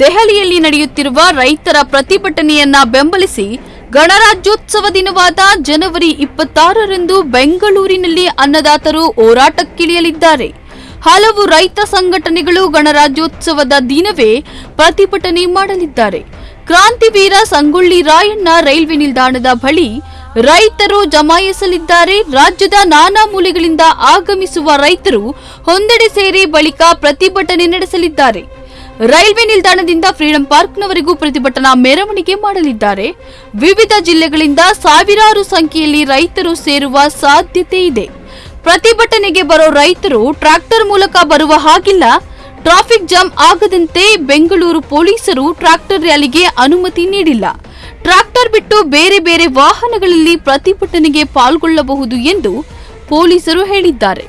ದೆಹಲಿಯಲ್ಲಿ ನಡೆಯುತ್ತಿರುವ ರೈತರ ಪ್ರತಿಭಟನೆಯನ್ನ ಬೆಂಬಲಿಸಿ ಗಣರಾಜ್ಯೋತ್ಸವ ದಿನವಾದ ಜನವರಿ ಇಪ್ಪತ್ತಾರರಂದು ಬೆಂಗಳೂರಿನಲ್ಲಿ ಅನ್ನದಾತರು ಹೋರಾಟಕ್ಕಿಳಿಯಲಿದ್ದಾರೆ. ಹಲವು ರೈತ ಸಂಘಟನೆಗಳು ಗಣರಾಜ್ಯೋತ್ಸವದ ದಿನವೇ ಪ್ರತಿಭಟನೆ ಮಾಡಲಿದ್ದಾರೆ. ಕ್ರಾಂತಿವೀರ ಸಂಗೊಳ್ಳಿ ರಾಯಣ್ಣ ರೈಲ್ವೆ ನಿಲ್ದಾಣದ ಬಳಿ ರೈತರು ಜಮಾಯಿಸಲಿದ್ದಾರೆ. ರಾಜ್ಯದ ನಾನಾ ಮೂಲೆಗಳಿಂದ ಆಗಮಿಸುವ ರೈತರು ಹೊಂದೆಡೆ ಸೇರಿ ಬಳಿಕ ಪ್ರತಿಭಟನೆ ನಡೆಸಲಿದ್ದಾರೆ. ರೈಲ್ವೆ ನಿಲ್ದಾಣದಿಂದ ಫ್ರೀಡಂ ಪಾರ್ಕ್ನವರೆಗೂ ಪ್ರತಿಭಟನಾ ಮೆರವಣಿಗೆ ಮಾಡಲಿದ್ದಾರೆ. ವಿವಿಧ ಜಿಲ್ಲೆಗಳಿಂದ ಸಾವಿರಾರು ಸಂಖ್ಯೆಯಲ್ಲಿ ರೈತರು ಸೇರುವ ಸಾಧ್ಯತೆ ಇದೆ. ಪ್ರತಿಭಟನೆಗೆ ಬರೋ ರೈತರು ಟ್ರ್ಯಾಕ್ಟರ್ ಮೂಲಕ ಬರುವ ಹಾಗಿಲ್ಲ. ಟ್ರಾಫಿಕ್ ಜಾಮ್ ಆಗದಂತೆ ಬೆಂಗಳೂರು ಪೊಲೀಸರು ಟ್ರ್ಯಾಕ್ಟರ್ ರ್ಯಾಲಿಗೆ ಅನುಮತಿ ನೀಡಿಲ್ಲ. ಟ್ರ್ಯಾಕ್ಟರ್ ಬಿಟ್ಟು ಬೇರೆ ಬೇರೆ ವಾಹನಗಳಲ್ಲಿ ಪ್ರತಿಭಟನೆಗೆ ಪಾಲ್ಗೊಳ್ಳಬಹುದು ಎಂದು ಪೊಲೀಸರು ಹೇಳಿದ್ದಾರೆ.